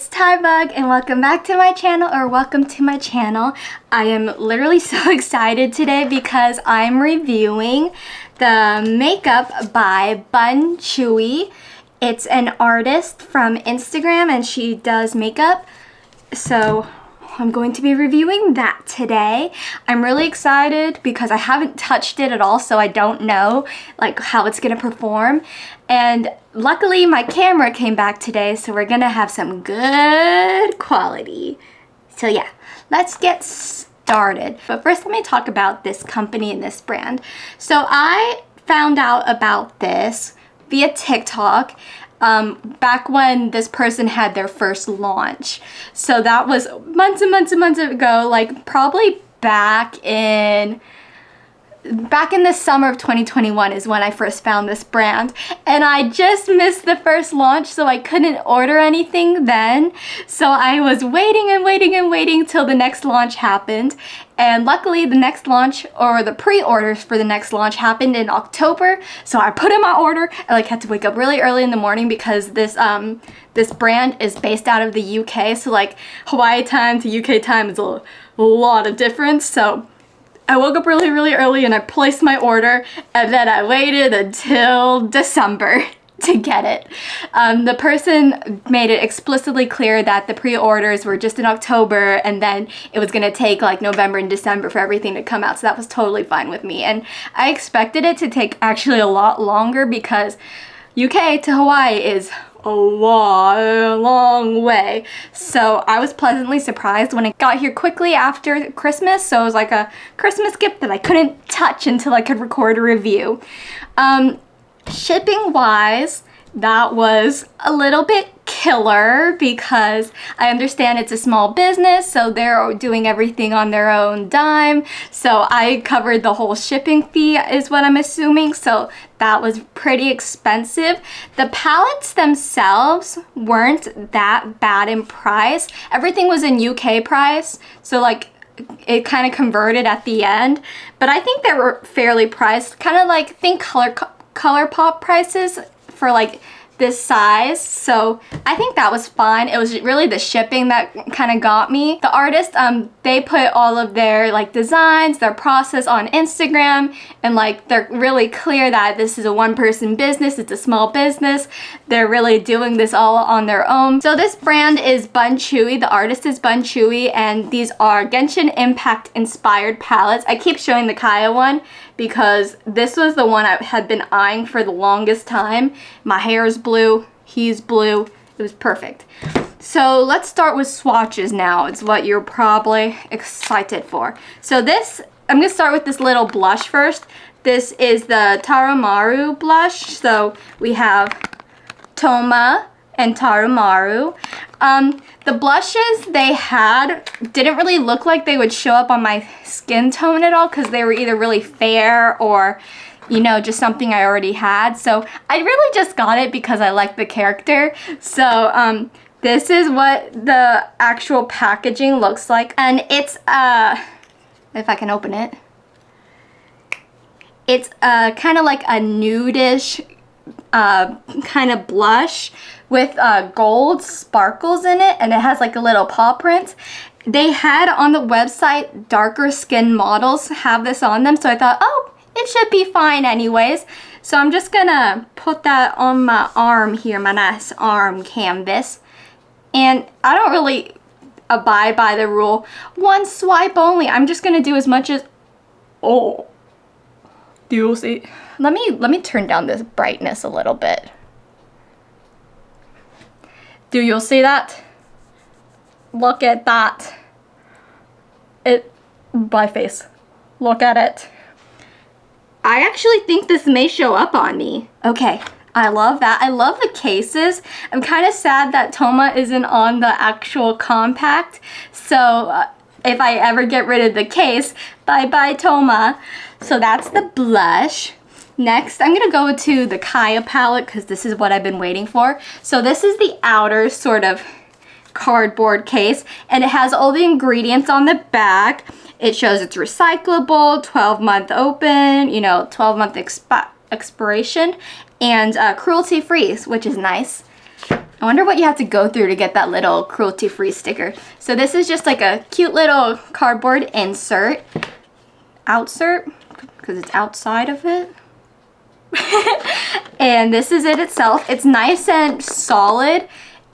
it's Tybug and welcome back to my channel or welcome to my channel. I am literally so excited today because I'm reviewing the makeup by Bun Chewy. It's an artist from Instagram and she does makeup. So I'm going to be reviewing that today. I'm really excited because I haven't touched it at all so I don't know like how it's gonna perform and luckily my camera came back today so we're gonna have some good quality. So yeah, let's get started. But first let me talk about this company and this brand. So I found out about this via TikTok um, back when this person had their first launch. So that was months and months and months ago, like probably back in back in the summer of 2021 is when I first found this brand and I just missed the first launch so I couldn't order anything then. So I was waiting and waiting and waiting till the next launch happened and luckily the next launch or the pre-orders for the next launch happened in October. So I put in my order I like had to wake up really early in the morning because this um this brand is based out of the UK so like Hawaii time to UK time is a, lot of difference. So I woke up really, really early and I placed my order and then I waited until December to get it. Um, the person made it explicitly clear that the pre-orders were just in October and then it was going to take like November and December for everything to come out so that was totally fine with me and I expected it to take actually a lot longer because UK to Hawaii is a long, long way. So I was pleasantly surprised when it got here quickly after Christmas. So it was like a Christmas gift that I couldn't touch until I could record a review. Um, shipping wise, that was a little bit killer because I understand it's a small business so they're doing everything on their own dime so I covered the whole shipping fee is what I'm assuming so that was pretty expensive. The palettes themselves weren't that bad in price. Everything was in UK price so like it kind of converted at the end but I think they were fairly priced kind of like think color ColourPop prices for like this size. So I think that was fine it was really the shipping that kind of got me. The artist um they put all of their like designs their process on Instagram and like they're really clear that this is a one-person business it's a small business they're really doing this all on their own so this brand is Bun Chewy the artist is Bun Chewy and these are Genshin Impact inspired palettes I keep showing the Kaeya one because this was the one I had been eyeing for the longest time. My hair is blue, he's blue, it was perfect. So let's start with swatches now. It's what you're probably excited for. So this, I'm going to start with this little blush first. This is the Taroumaru blush. So we have Thoma and Taroumaru. Um, the blushes they had didn't really look like they would show up on my skin tone at all because they were either really fair or you know, just something I already had. So I really just got it because I like the character. So um, this is what the actual packaging looks like. And it's, uh, if I can open it, it's uh, kind of like a nudish uh, kind of blush with uh, gold sparkles in it and it has like a little paw print. They had on the website darker skin models have this on them so I thought oh it should be fine anyways. So I'm just gonna put that on my arm here, my nice arm canvas. And I don't really abide by the rule. One swipe only. I'm just gonna do as much as, oh, do you see? Let me, let me turn down this brightness a little bit. Do you see that? Look at that. It, my face. Look at it. I actually think this may show up on me. Okay, I love that. I love the cases. I'm kind of sad that Thoma isn't on the actual compact. So uh, if I ever get rid of the case, bye-bye Thoma. So that's the blush. Next, I'm to go to the Kaeya palette because this is what I've been waiting for. So this is the outer sort of cardboard case and it has all the ingredients on the back. It shows it's recyclable, 12 month open, you know, 12 month expi expiration and uh, cruelty free, which is nice. I wonder what you have to go through to get that little cruelty-free sticker. So this is just like a cute little cardboard insert. Outsert, because it's outside of it. and this is it itself. It's nice and solid.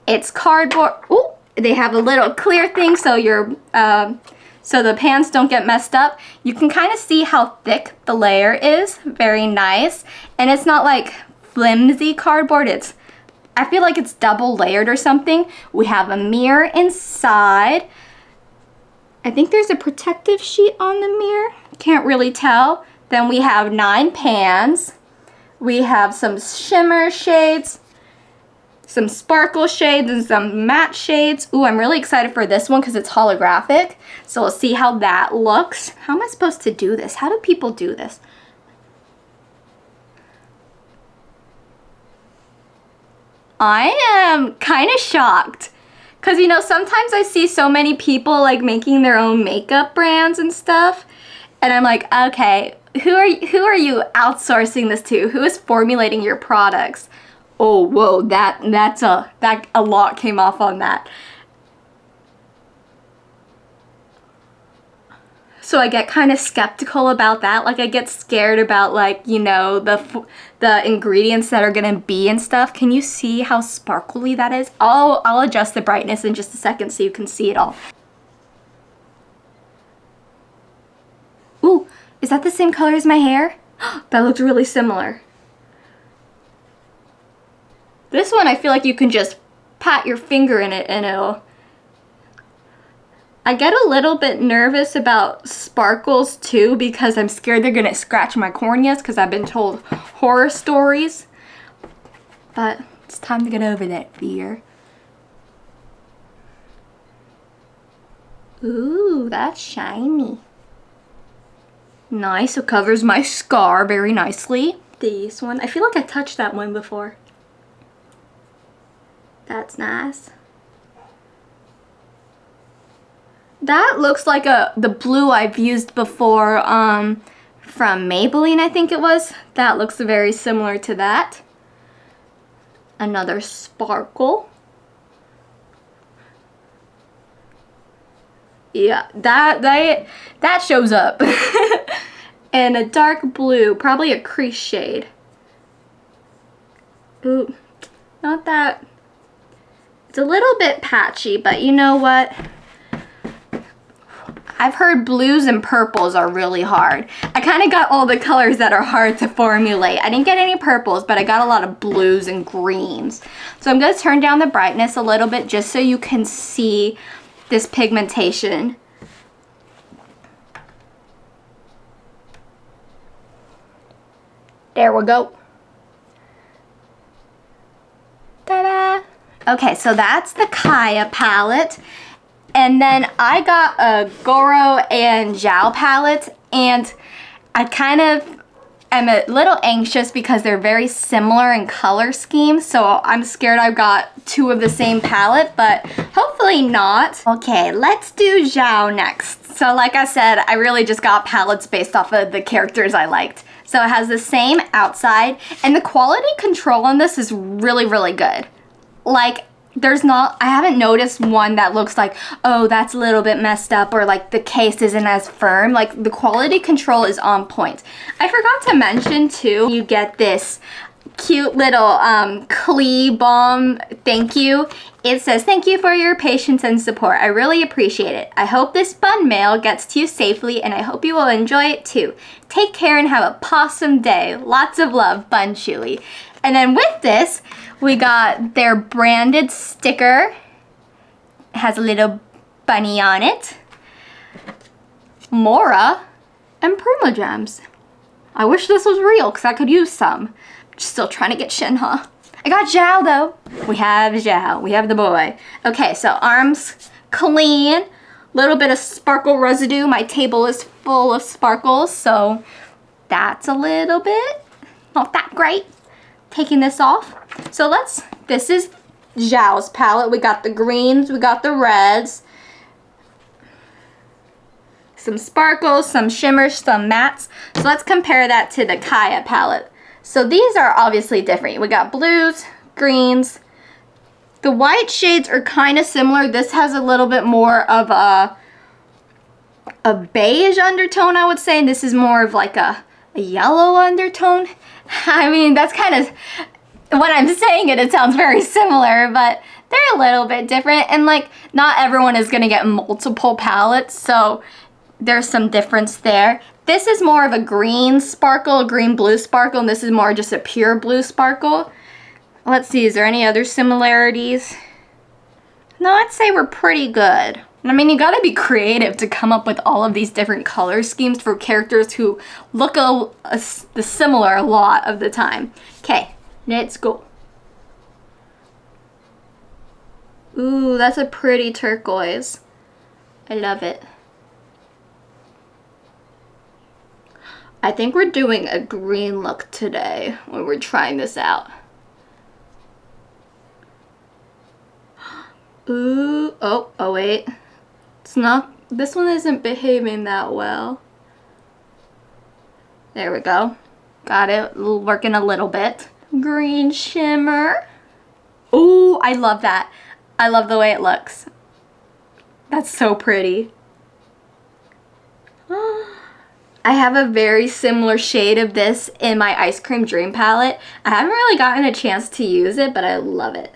It's cardboard. Ooh, they have a little clear thing so your uh, so the pans don't get messed up. You can kind of see how thick the layer is. Very nice. And it's not like flimsy cardboard. It's I feel like it's double layered or something. We have a mirror inside. I think there's a protective sheet on the mirror. Can't really tell. Then we have nine pans. We have some shimmer shades, some sparkle shades, and some matte shades. Ooh, I'm really excited for this one because it's holographic. So we'll see how that looks. How am I supposed to do this? How do people do this? I am kind of shocked. Because, you know, sometimes I see so many people, like, making their own makeup brands and stuff. And I'm like, okay, who are, who are you outsourcing this to? Who is formulating your products? Oh, whoa, that, that's a, that, a lot came off on that. So I get kind of skeptical about that. Like I get scared about like, you know, the the ingredients that are going to be and stuff. Can you see how sparkly that is? I'll, I'll adjust the brightness in just a second so you can see it all. Ooh, is that the same color as my hair? that looks really similar. This one I feel like you can just pat your finger in it and it'll I get a little bit nervous about sparkles too because I'm scared they're gonna scratch my corneas because I've been told horror stories. But it's time to get over that fear. Ooh, that's shiny. Nice, it covers my scar very nicely. This one, I feel like I touched that one before. That's nice. That looks like a the blue I've used before um, from Maybelline, I think it was. That looks very similar to that. Another sparkle. Yeah, that that that shows up. and a dark blue, probably a crease shade. Ooh, not that. It's a little bit patchy, but you know what? I've heard blues and purples are really hard. I kind of got all the colors that are hard to formulate. I didn't get any purples, but I got a lot of blues and greens. So I'm going to turn down the brightness a little bit just so you can see this pigmentation. There we go. Ta-da! Okay, so that's the Kaeya palette. And then I got a Gorou and Xiao palette and I kind of am a little anxious because they're very similar in color scheme. So I'm scared I've got two of the same palette, but hopefully not. Okay, let's do Xiao next. So like I said, I really just got palettes based off of the characters I liked. So it has the same outside and the quality control on this is really, really good. Like there's not, I haven't noticed one that looks like, oh, that's a little bit messed up or like the case isn't as firm. Like the quality control is on point. I forgot to mention too, you get this cute little um, Klee Balm thank you. It says, thank you for your patience and support. I really appreciate it. I hope this bun mail gets to you safely and I hope you will enjoy it too. Take care and have a possum day. Lots of love, Bun Chewy. And then with this, we got their branded sticker. It has a little bunny on it. Mora and Primogems. I wish this was real because I could use some. Still trying to get Shenhe. I got Xiao though. We have Xiao. We have the boy. Okay, so arms clean. Little bit of sparkle residue. My table is full of sparkles, so that's a little bit not that great taking this off. So let's, this is Xiao's palette. We got the greens, we got the reds, some sparkles, some shimmers, some mattes. So let's compare that to the Kaeya palette. So these are obviously different. We got blues, greens, The white shades are kind of similar. This has a little bit more of a, a beige undertone, I would say. And this is more of like a, a yellow undertone. I mean, that's kind of, when I'm saying it, it sounds very similar, but they're a little bit different. And like, not everyone is going to get multiple palettes, so there's some difference there. This is more of a green sparkle, green blue sparkle, and this is more just a pure blue sparkle. Let's see, is there any other similarities? No, I'd say we're pretty good. I mean, you gotta be creative to come up with all of these different color schemes for characters who look a, a, a similar a lot of the time. Okay, let's go. Ooh, that's a pretty turquoise. I love it. I think we're doing a green look today when we're trying this out. Ooh, oh, oh wait. It's not, this one isn't behaving that well. There we go. Got it working a little bit. Green shimmer. Ooh, I love that. I love the way it looks. That's so pretty. I have a very similar shade of this in my Ice Cream Dream palette. I haven't really gotten a chance to use it, but I love it.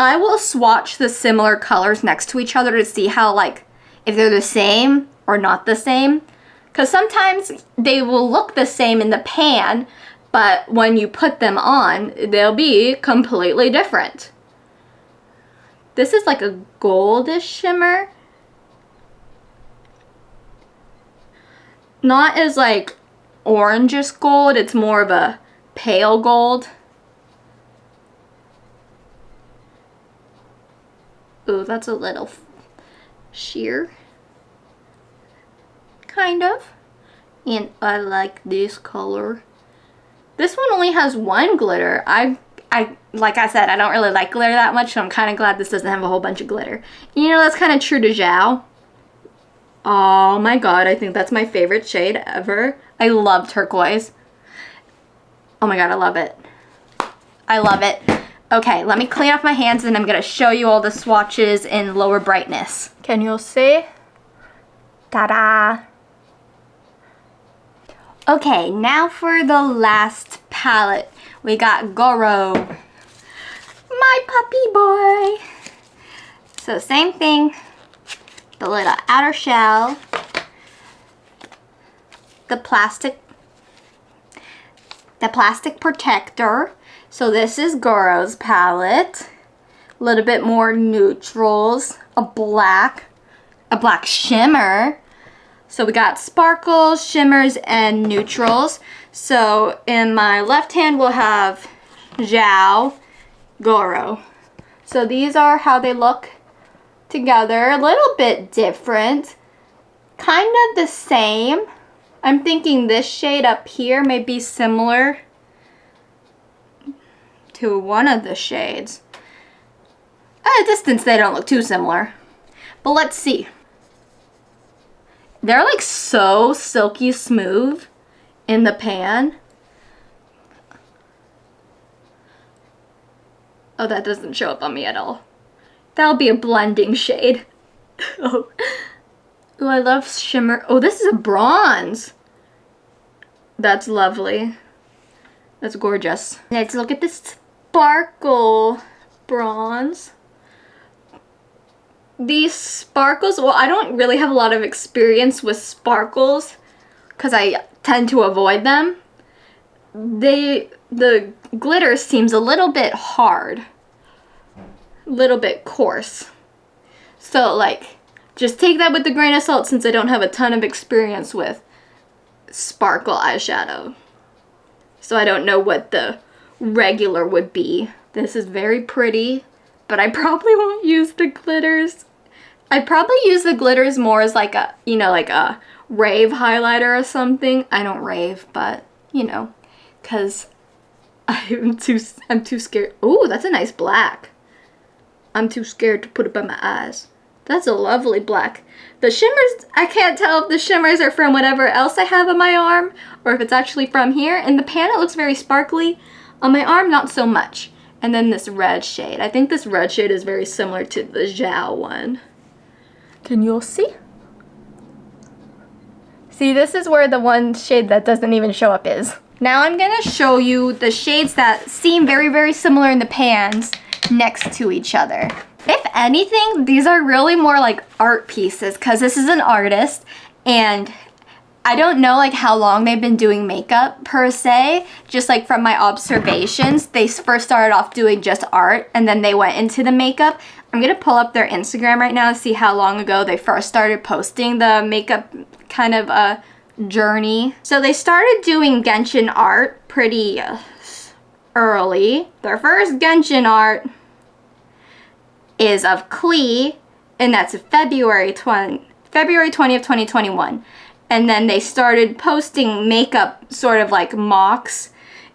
I will swatch the similar colors next to each other to see how like if they're the same or not the same because sometimes they will look the same in the pan but when you put them on they'll be completely different. This is like a goldish shimmer. Not as like orangish gold, it's more of a pale gold. Ooh, that's a little sheer. Kind of. And I like this color. This one only has one glitter. I, I, like I said, I don't really like glitter that much, so I'm kind of glad this doesn't have a whole bunch of glitter. You know, that's kind of true to Xiao. Oh my god, I think that's my favorite shade ever. I love turquoise. Oh my god, I love it. I love it. Okay, let me clean off my hands and I'm gonna show you all the swatches in lower brightness. Can you see? Ta-da! Okay, now for the last palette. We got Gorou. My puppy boy. So same thing. The little outer shell. The plastic the plastic protector so this is Gorou's palette. A little bit more neutrals, a black, a black shimmer. So we got sparkles, shimmers, and neutrals. So in my left hand we'll have Xiao, Gorou. So these are how they look together. A little bit different. Kind of the same. I'm thinking this shade up here may be similar to one of the shades. At a distance, they don't look too similar. But let's see. They're like so silky smooth in the pan. Oh, that doesn't show up on me at all. That'll be a blending shade. oh. Ooh, I love shimmer. Oh, this is a bronze. That's lovely. That's gorgeous. Let's look at this sparkle bronze. These sparkles, well, I don't really have a lot of experience with sparkles because I tend to avoid them. They, the glitter seems a little bit hard, little bit coarse. So like, just take that with a grain of salt since I don't have a ton of experience with sparkle eyeshadow. So I don't know what the regular would be. This is very pretty, but I probably won't use the glitters. I probably use the glitters more as like a, you know, like a rave highlighter or something. I don't rave, but you know, cause I'm too, I'm too scared. Oh, that's a nice black. I'm too scared to put it by my eyes. That's a lovely black. The shimmers, I can't tell if the shimmers are from whatever else I have on my arm or if it's actually from here. In the pan, it looks very sparkly. On my arm, not so much. And then this red shade. I think this red shade is very similar to the Xiao one. Can you all see? See, this is where the one shade that doesn't even show up is. Now I'm gonna show you the shades that seem very, very similar in the pans next to each other. If anything, these are really more like art pieces because this is an artist and I don't know like how long they've been doing makeup per se, just like from my observations. They first started off doing just art and then they went into the makeup. I'm gonna pull up their Instagram right now to see how long ago they first started posting the makeup kind of a uh, journey. So they started doing Genshin art pretty uh, early. Their first Genshin art is of Klee, and that's February 20, February 20th, 2021 and then they started posting makeup sort of like mocks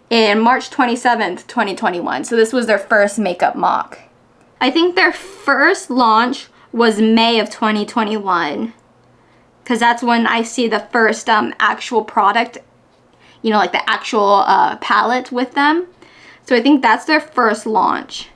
in March 27th, 2021. So this was their first makeup mock. I think their first launch was May of 2021 because that's when I see the first um, actual product, you know, like the actual uh, palette with them. So I think that's their first launch.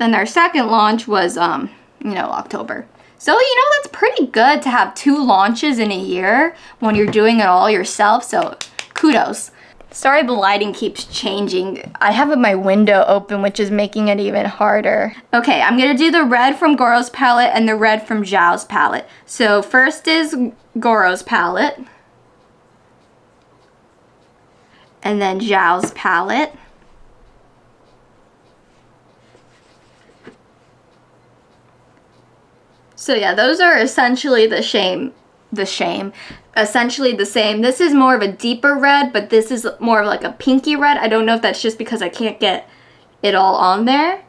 Then their second launch was, um, you know, October. So, you know, that's pretty good to have two launches in a year when you're doing it all yourself. So, kudos. Sorry the lighting keeps changing. I have my window open, which is making it even harder. Okay, I'm gonna do the red from Gorou's palette and the red from Xiao's palette. So first is Gorou's palette. And then Xiao's palette. So yeah, those are essentially the shame, the shame, essentially the same. This is more of a deeper red, but this is more of like a pinky red. I don't know if that's just because I can't get it all on there.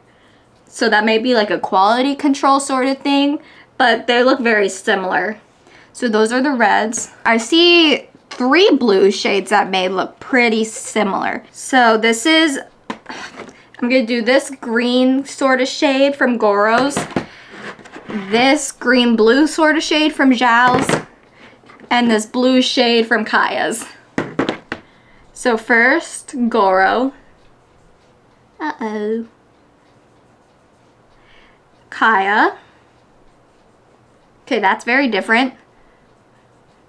So that may be like a quality control sort of thing, but they look very similar. So those are the reds. I see three blue shades that may look pretty similar. So this is, I'm gonna do this green sort of shade from Gorou's this green blue sort of shade from Xiao's and this blue shade from Kaeya's. So first, Gorou. Uh-oh. Kaeya. Okay, that's very different.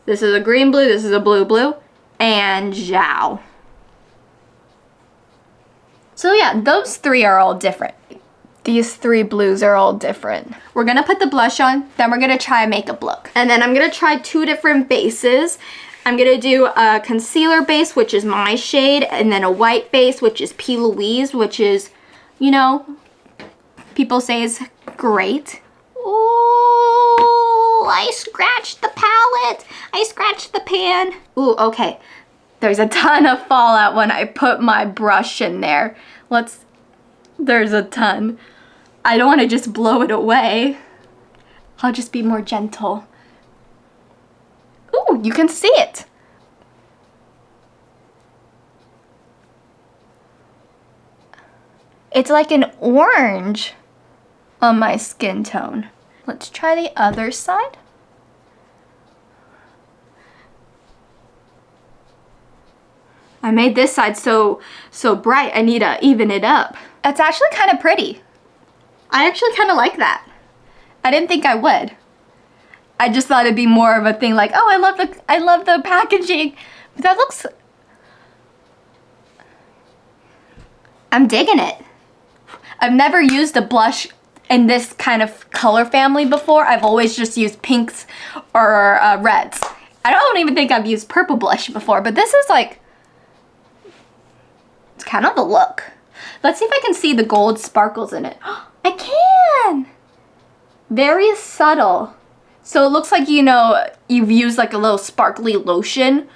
This is a green blue, this is a blue blue, and Xiao. So yeah, those three are all different. These three blues are all different. We're gonna put the blush on, then we're gonna try a makeup look. And then I'm gonna try two different bases. I'm gonna do a concealer base, which is my shade, and then a white base, which is P. Louise, which is, you know, people say is great. Oh, I scratched the palette. I scratched the pan. Ooh, okay. There's a ton of fallout when I put my brush in there. Let's, there's a ton. I don't want to just blow it away. I'll just be more gentle. Ooh, you can see it. It's like an orange on my skin tone. Let's try the other side. I made this side so so bright, I need to even it up. It's actually kind of pretty. I actually kind of like that. I didn't think I would. I just thought it'd be more of a thing like, oh, I love the, I love the packaging. But that looks, I'm digging it. I've never used a blush in this kind of color family before. I've always just used pinks or uh, reds. I don't even think I've used purple blush before, but this is like, it's kind of the look. Let's see if I can see the gold sparkles in it. I can! Very subtle. So it looks like, you know, you've used like a little sparkly lotion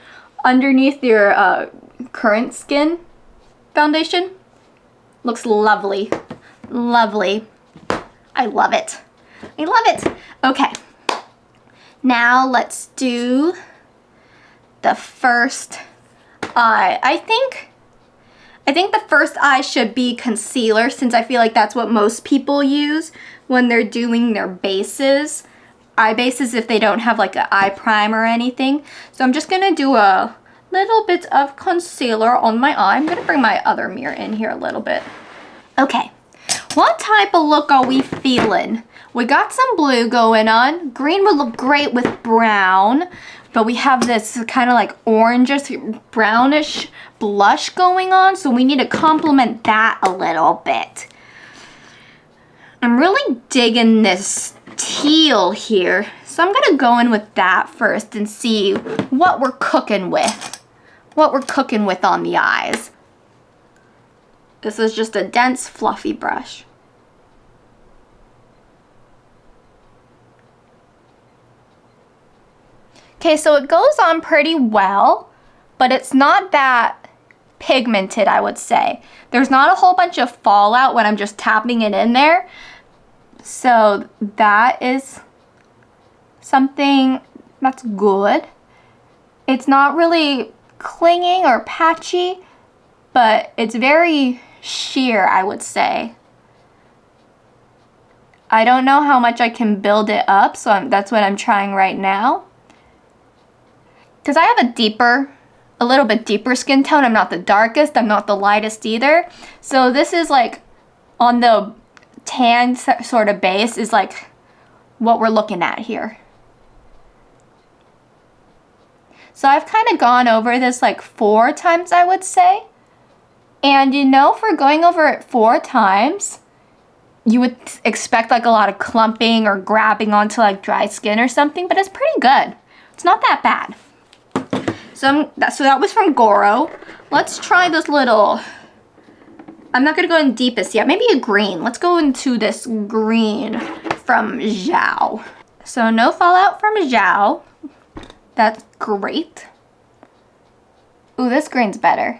underneath your uh, current skin foundation. Looks lovely. Lovely. I love it. I love it. Okay. Now let's do the first eye. I think I think the first eye should be concealer since I feel like that's what most people use when they're doing their bases. Eye bases if they don't have like an eye primer or anything. So I'm just going to do a little bit of concealer on my eye. I'm going to bring my other mirror in here a little bit. Okay, what type of look are we feeling? We got some blue going on. Green would look great with brown, but we have this kind of like orangish, brownish blush going on, so we need to complement that a little bit. I'm really digging this teal here, so I'm gonna go in with that first and see what we're cooking with. What we're cooking with on the eyes. This is just a dense, fluffy brush. Okay, so it goes on pretty well, but it's not that pigmented, I would say. There's not a whole bunch of fallout when I'm just tapping it in there. So that is something that's good. It's not really clinging or patchy, but it's very sheer, I would say. I don't know how much I can build it up, so I'm, that's what I'm trying right now. Because I have a deeper, a little bit deeper skin tone. I'm not the darkest, I'm not the lightest either. So this is like on the tan sort of base is like what we're looking at here. So I've kind of gone over this like four times, I would say. And you know, for going over it four times, you would expect like a lot of clumping or grabbing onto like dry skin or something, but it's pretty good. It's not that bad. So, that, so that was from Gorou. Let's try this little, I'm not gonna go in deepest yet, maybe a green. Let's go into this green from Xiao. So no fallout from Xiao. That's great. Ooh, this green's better.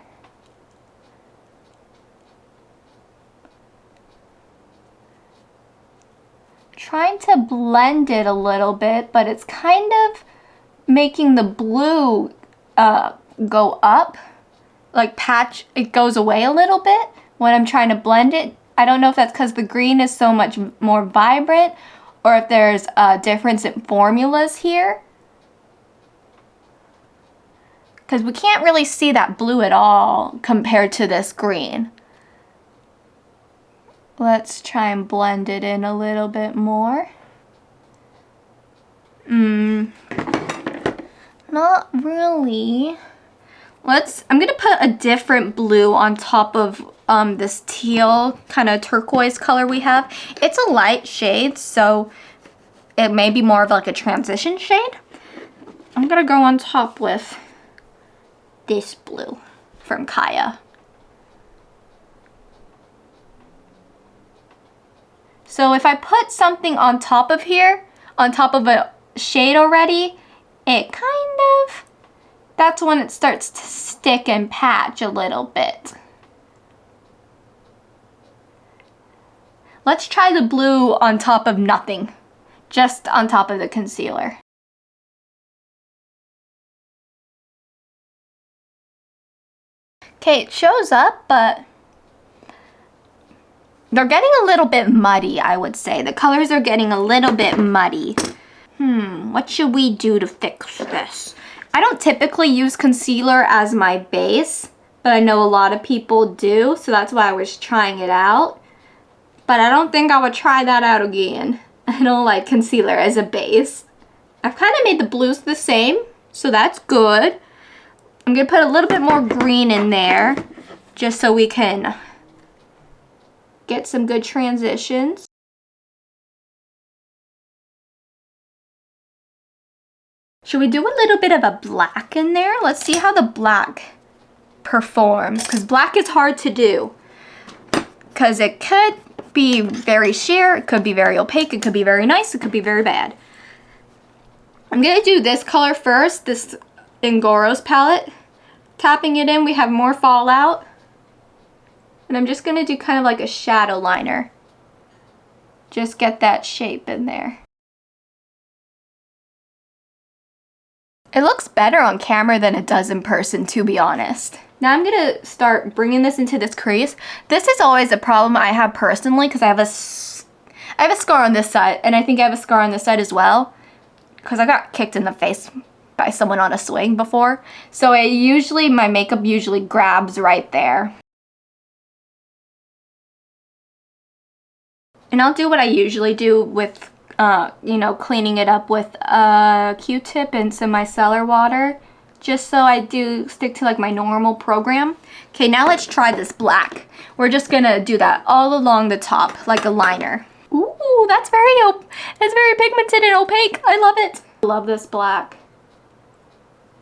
Trying to blend it a little bit, but it's kind of making the blue uh, go up, like patch, it goes away a little bit when I'm trying to blend it. I don't know if that's because the green is so much more vibrant or if there's a difference in formulas here. Because we can't really see that blue at all compared to this green. Let's try and blend it in a little bit more. Mmm, not really. Let's, I'm gonna put a different blue on top of um, this teal kind of turquoise color we have. It's a light shade, so it may be more of like a transition shade. I'm gonna go on top with this blue from Kaeya. So if I put something on top of here, on top of a shade already, it kind of, that's when it starts to stick and patch a little bit. Let's try the blue on top of nothing, just on top of the concealer. Okay, it shows up, but they're getting a little bit muddy, I would say. The colors are getting a little bit muddy. Hmm, what should we do to fix this? I don't typically use concealer as my base, but I know a lot of people do, so that's why I was trying it out. But I don't think I would try that out again. I don't like concealer as a base. I've kind of made the blues the same, so that's good. I'm going to put a little bit more green in there, just so we can get some good transitions. Should we do a little bit of a black in there? Let's see how the black performs because black is hard to do because it could be very sheer, it could be very opaque, it could be very nice, it could be very bad. I'm going to do this color first, this in Gorou's palette. Tapping it in, we have more fallout. And I'm just going to do kind of like a shadow liner. Just get that shape in there. It looks better on camera than it does in person, to be honest. Now I'm gonna start bringing this into this crease. This is always a problem I have personally because I have a, I have a scar on this side and I think I have a scar on this side as well because I got kicked in the face by someone on a swing before. So it usually, my makeup usually grabs right there. And I'll do what I usually do with, uh, you know, cleaning it up with a Q-tip and some micellar water. Just so I do stick to like my normal program. Okay, now let's try this black. We're just gonna do that all along the top, like a liner. Ooh, that's very, that's very pigmented and opaque. I love it. Love this black.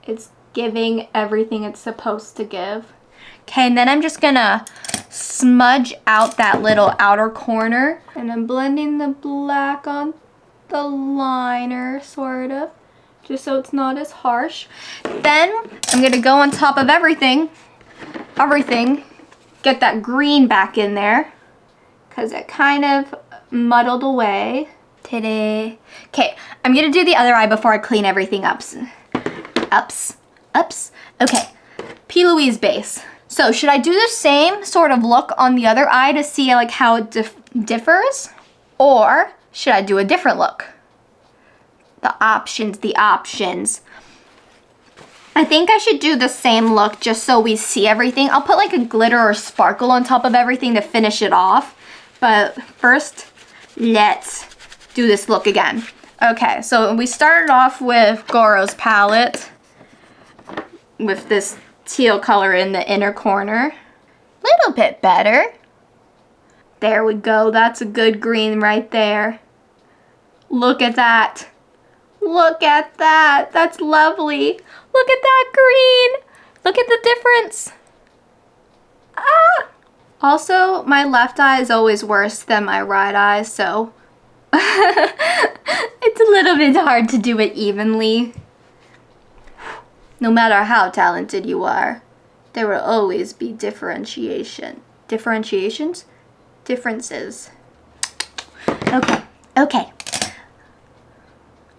It's giving everything it's supposed to give. Okay, and then I'm just gonna smudge out that little outer corner. And I'm blending the black on the liner, sort of, just so it's not as harsh. Then I'm gonna go on top of everything, everything, get that green back in there, because it kind of muddled away. Today. Okay, I'm gonna do the other eye before I clean everything up. Ups, ups. Okay, P. Louise base. So should I do the same sort of look on the other eye to see like how it dif differs? Or should I do a different look? The options, the options. I think I should do the same look just so we see everything. I'll put like a glitter or sparkle on top of everything to finish it off. But first, let's do this look again. Okay, so we started off with Gorou's palette with this teal color in the inner corner. Little bit better. There we go. That's a good green right there. Look at that. Look at that. That's lovely. Look at that green. Look at the difference. Ah! Also, my left eye is always worse than my right eye, so it's a little bit hard to do it evenly. No matter how talented you are, there will always be differentiation. Differentiations? Differences. Okay, okay.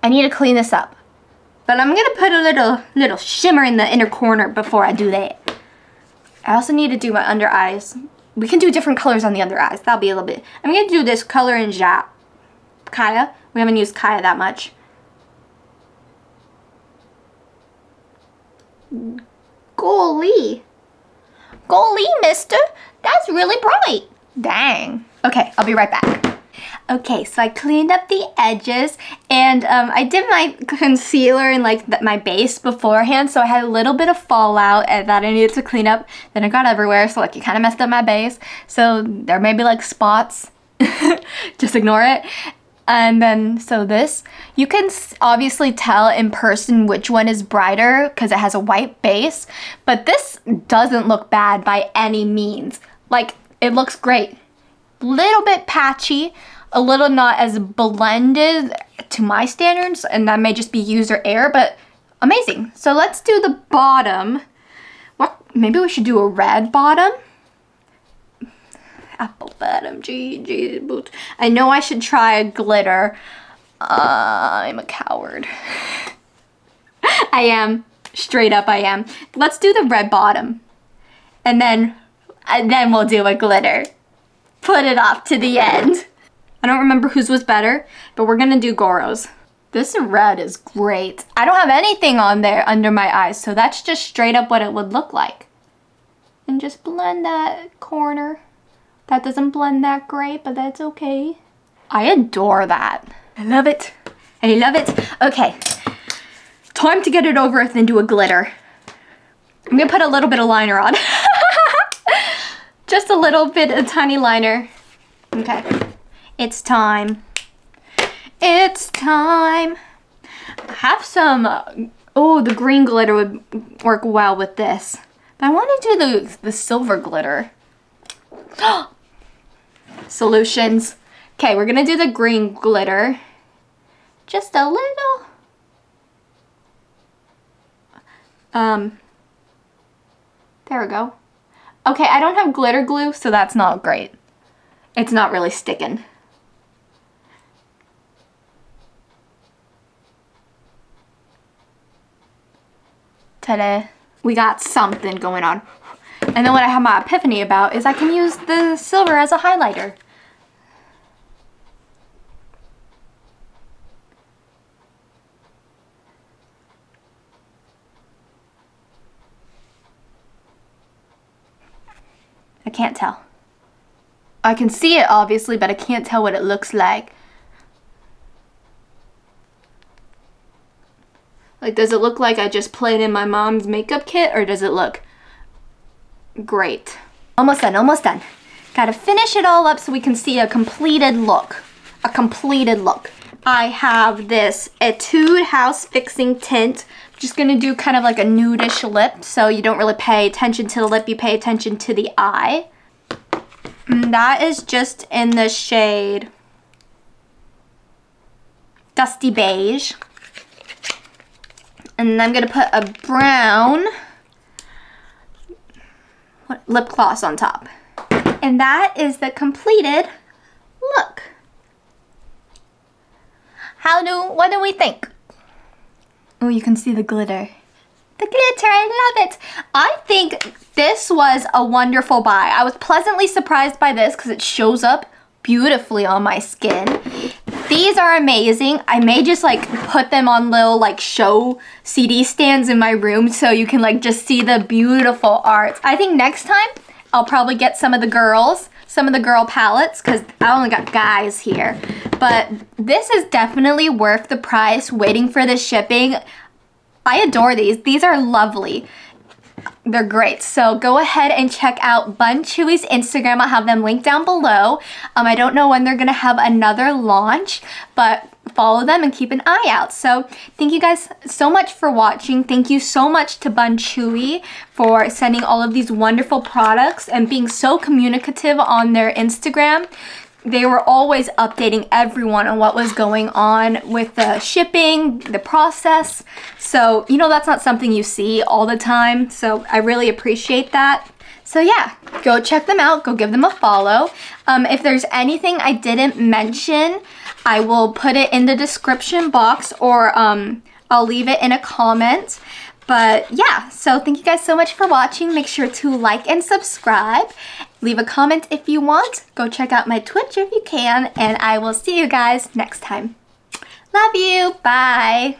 I need to clean this up. But I'm gonna put a little little shimmer in the inner corner before I do that. I also need to do my under eyes. We can do different colors on the under eyes. That'll be a little bit. I'm gonna do this color in Jap. Kaeya. We haven't used Kaeya that much. Golly. Golly, mister. That's really bright. Dang. Okay, I'll be right back. Okay, so I cleaned up the edges and um, I did my concealer and like the, my base beforehand so I had a little bit of fallout that I needed to clean up. Then it got everywhere so like it kind of messed up my base. So there may be like spots. Just ignore it. And then, so this, you can obviously tell in person which one is brighter because it has a white base, but this doesn't look bad by any means. Like, it looks great. Little bit patchy, a little not as blended to my standards, and that may just be user error, but amazing. So let's do the bottom. What? Maybe we should do a red bottom apple bottom, GG boots. I know I should try a glitter. Uh, I'm a coward. I am. Straight up I am. Let's do the red bottom. And then, and then we'll do a glitter. Put it off to the end. I don't remember whose was better, but we're gonna do Gorou's. This red is great. I don't have anything on there under my eyes, so that's just straight up what it would look like. And just blend that corner. That doesn't blend that great, but that's okay. I adore that. I love it. I love it. Okay, time to get it over with and do a glitter. I'm gonna put a little bit of liner on. Just a little bit, a tiny liner. Okay, it's time. It's time. I have some, oh, the green glitter would work well with this. But I want to do the, the silver glitter. solutions. Okay, we're gonna do the green glitter. Just a little. Um, there we go. Okay, I don't have glitter glue, so that's not great. It's not really sticking. Ta-da. We got something going on. And then what I have my epiphany about is I can use the silver as a highlighter. I can't tell. I can see it obviously, but I can't tell what it looks like. Like, does it look like I just played in my mom's makeup kit or does it look great? Almost done, almost done. Gotta finish it all up so we can see a completed look. A completed look. I have this Etude House Fixing Tint. Just gonna do kind of like a nudish lip so you don't really pay attention to the lip, you pay attention to the eye. And that is just in the shade Dusty Beige. And I'm gonna put a brown lip gloss on top. And that is the completed look. How do, what do we think? Oh, you can see the glitter. The glitter, I love it. I think this was a wonderful buy. I was pleasantly surprised by this because it shows up beautifully on my skin. These are amazing. I may just like put them on little like show CD stands in my room so you can like just see the beautiful art. I think next time I'll probably get some of the girls, some of the girl palettes because I only got guys here. But this is definitely worth the price waiting for the shipping. I adore these. These are lovely they're great. So go ahead and check out Bun Chewy's Instagram. I'll have them linked down below. Um, I don't know when they're going to have another launch, but follow them and keep an eye out. So thank you guys so much for watching. Thank you so much to Bun Chewy for sending all of these wonderful products and being so communicative on their Instagram they were always updating everyone on what was going on with the shipping, the process. So, you know, that's not something you see all the time. So I really appreciate that. So yeah, go check them out. Go give them a follow. Um, if there's anything I didn't mention, I will put it in the description box or um, I'll leave it in a comment. But yeah, so thank you guys so much for watching. Make sure to like and subscribe. Leave a comment if you want. Go check out my Twitch if you can. And I will see you guys next time. Love you. Bye.